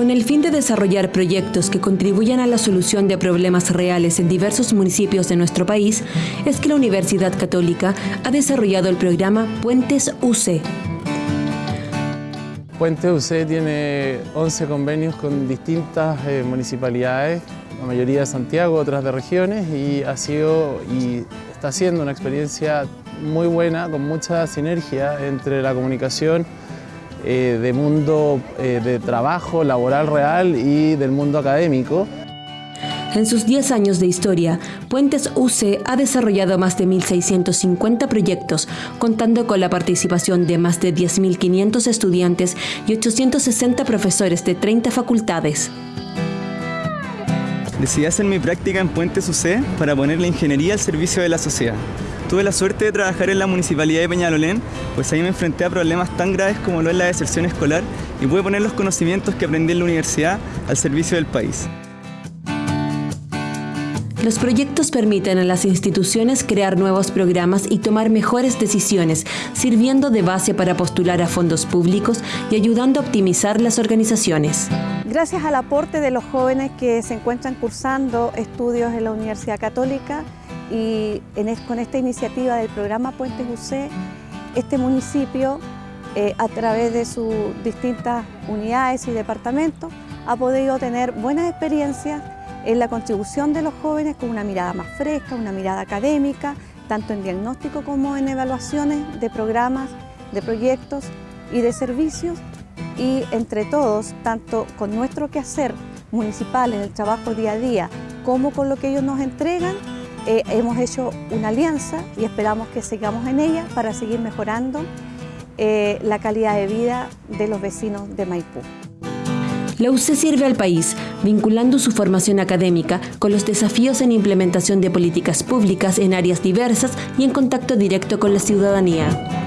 Con el fin de desarrollar proyectos que contribuyan a la solución de problemas reales en diversos municipios de nuestro país, es que la Universidad Católica ha desarrollado el programa Puentes UC. Puentes UC tiene 11 convenios con distintas eh, municipalidades, la mayoría de Santiago, otras de regiones, y ha sido y está siendo una experiencia muy buena, con mucha sinergia entre la comunicación eh, de mundo eh, de trabajo laboral real y del mundo académico. En sus 10 años de historia, Puentes UC ha desarrollado más de 1.650 proyectos, contando con la participación de más de 10.500 estudiantes y 860 profesores de 30 facultades. Decidí hacer mi práctica en Puentes UC para poner la ingeniería al servicio de la sociedad. Tuve la suerte de trabajar en la Municipalidad de Peñalolén, pues ahí me enfrenté a problemas tan graves como lo es la deserción escolar y pude poner los conocimientos que aprendí en la universidad al servicio del país. Los proyectos permiten a las instituciones crear nuevos programas y tomar mejores decisiones, sirviendo de base para postular a fondos públicos y ayudando a optimizar las organizaciones. Gracias al aporte de los jóvenes que se encuentran cursando estudios en la Universidad Católica, y con esta iniciativa del programa Puentes UC, este municipio, eh, a través de sus distintas unidades y departamentos, ha podido tener buenas experiencias en la contribución de los jóvenes con una mirada más fresca, una mirada académica, tanto en diagnóstico como en evaluaciones de programas, de proyectos y de servicios y entre todos, tanto con nuestro quehacer municipal en el trabajo día a día como con lo que ellos nos entregan, eh, hemos hecho una alianza y esperamos que sigamos en ella para seguir mejorando eh, la calidad de vida de los vecinos de Maipú. La UC sirve al país, vinculando su formación académica con los desafíos en implementación de políticas públicas en áreas diversas y en contacto directo con la ciudadanía.